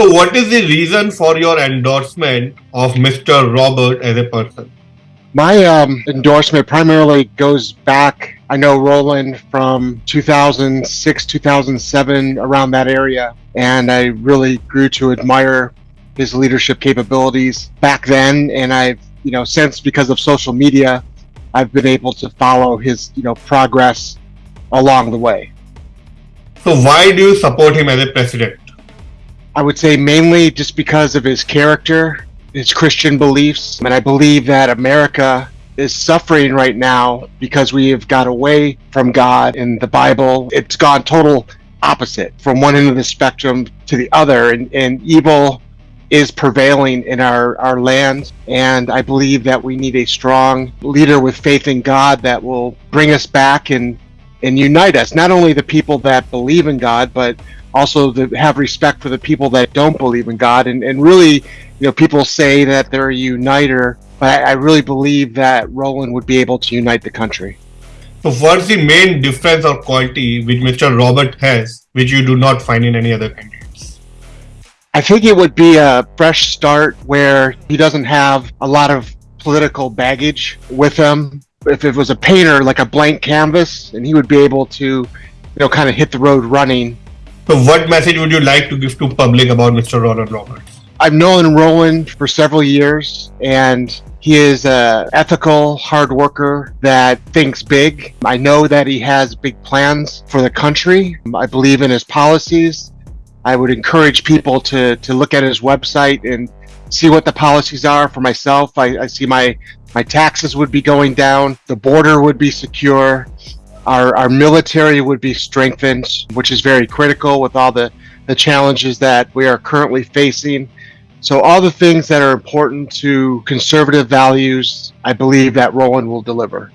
So, what is the reason for your endorsement of Mr. Robert as a person? My um, endorsement primarily goes back. I know Roland from 2006, 2007, around that area, and I really grew to admire his leadership capabilities back then. And I've, you know, since because of social media, I've been able to follow his, you know, progress along the way. So, why do you support him as a president? I would say mainly just because of his character his Christian beliefs. And I believe that America is suffering right now because we have got away from God and the Bible. It's gone total opposite from one end of the spectrum to the other, and, and evil is prevailing in our, our land. And I believe that we need a strong leader with faith in God that will bring us back and, and unite us. Not only the people that believe in God, but also to have respect for the people that don't believe in God and, and really you know, people say that they're a uniter, but I, I really believe that Roland would be able to unite the country. So, what's the main difference or quality which Mr. Robert has, which you do not find in any other candidates? I think it would be a fresh start where he doesn't have a lot of political baggage with him. If it was a painter, like a blank canvas, and he would be able to, you know, kind of hit the road running. So, what message would you like to give to public about Mr. Roland Roberts? I've known Roland for several years, and he is a ethical, hard worker that thinks big. I know that he has big plans for the country. I believe in his policies. I would encourage people to to look at his website and see what the policies are for myself. I, I see my my taxes would be going down, the border would be secure, our our military would be strengthened, which is very critical with all the the challenges that we are currently facing so all the things that are important to conservative values, I believe that Roland will deliver.